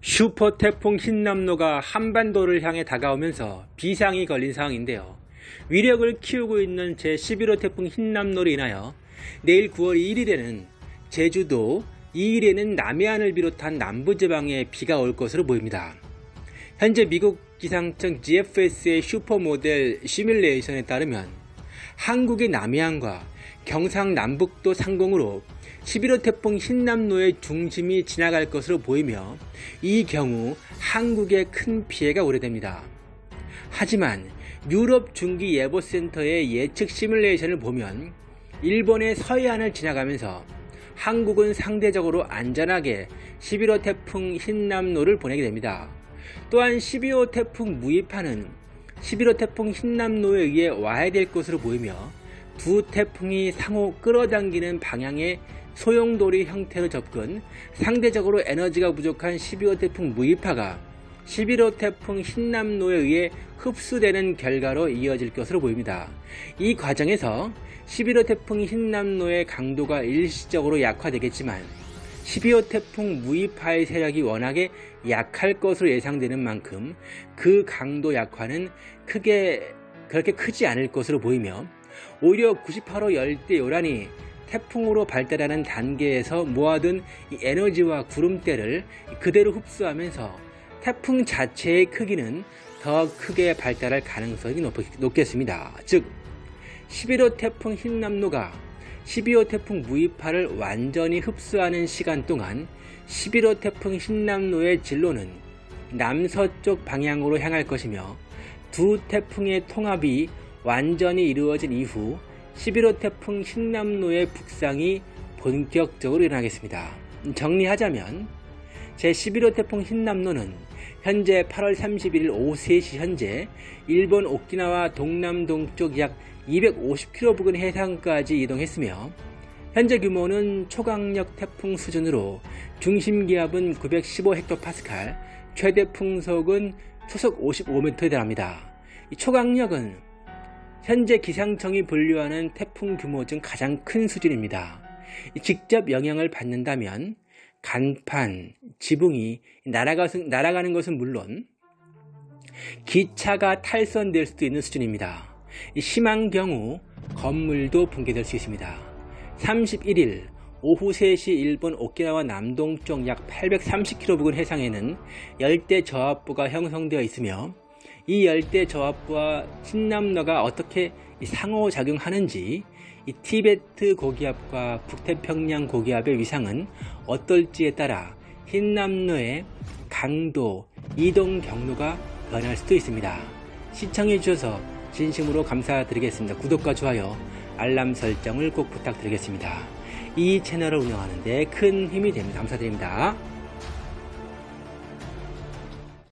슈퍼 태풍 흰남노가 한반도를 향해 다가오면서 비상이 걸린 상황인데요. 위력을 키우고 있는 제11호 태풍 흰남노로 인하여 내일 9월 1일에는 제주도, 2일에는 남해안을 비롯한 남부지방에 비가 올 것으로 보입니다. 현재 미국 기상청 GFS의 슈퍼모델 시뮬레이션에 따르면 한국의 남해안과 경상남북도 상공으로 11호 태풍 흰남노의 중심이 지나갈 것으로 보이며 이 경우 한국에 큰 피해가 우려됩니다. 하지만 유럽 중기예보센터의 예측 시뮬레이션을 보면 일본의 서해안을 지나가면서 한국은 상대적으로 안전하게 11호 태풍 흰남노를 보내게 됩니다. 또한 12호 태풍 무이파는 11호 태풍 흰남노에 의해 와야 될 것으로 보이며 두 태풍이 상호 끌어당기는 방향의 소용돌이 형태로 접근, 상대적으로 에너지가 부족한 12호 태풍 무이파가 11호 태풍 흰남노에 의해 흡수되는 결과로 이어질 것으로 보입니다. 이 과정에서 11호 태풍 흰남노의 강도가 일시적으로 약화되겠지만 12호 태풍 무이파의 세력이 워낙에 약할 것으로 예상되는 만큼 그 강도 약화는 크게 그렇게 크지 않을 것으로 보이며 오히려 98호 열대 요란이 태풍으로 발달하는 단계에서 모아둔 에너지와 구름대를 그대로 흡수하면서 태풍 자체의 크기는 더 크게 발달할 가능성이 높 겠습니다. 즉 11호 태풍 흰남노가 12호 태풍 무이파를 완전히 흡수하는 시간 동안 11호 태풍 흰남노의 진로는 남서쪽 방향으로 향할 것이며 두 태풍의 통합이 완전히 이루어진 이후 11호 태풍 흰남노의 북상이 본격적으로 일어나겠습니다. 정리하자면 제11호 태풍 흰남노는 현재 8월 31일 오후 3시 현재 일본 오키나와 동남동쪽 약 250km 부근 해상까지 이동했으며 현재 규모는 초강력 태풍 수준으로 중심 기압은 915헥토파스칼, 최대 풍속은 초속 55m에 달합니다. 이 초강력은 현재 기상청이 분류하는 태풍 규모 중 가장 큰 수준입니다. 직접 영향을 받는다면 간판, 지붕이 날아가 는 것은 물론 기차가 탈선될 수도 있는 수준입니다. 심한 경우 건물도 붕괴될 수 있습니다. 31일 오후 3시 일본 오키나와 남동쪽 약 830km 부근 해상에는 열대 저압부가 형성되어 있으며 이 열대 저압부와 신남로가 어떻게 상호작용하는지 이 티베트 고기압과 북태평양 고기압의 위상은 어떨지에 따라 흰남로의 강도, 이동 경로가 변할 수도 있습니다. 시청해 주셔서 진심으로 감사드리겠습니다. 구독과 좋아요, 알람 설정을 꼭 부탁드리겠습니다. 이 채널을 운영하는 데 큰 힘이 됩니다. 감사드립니다.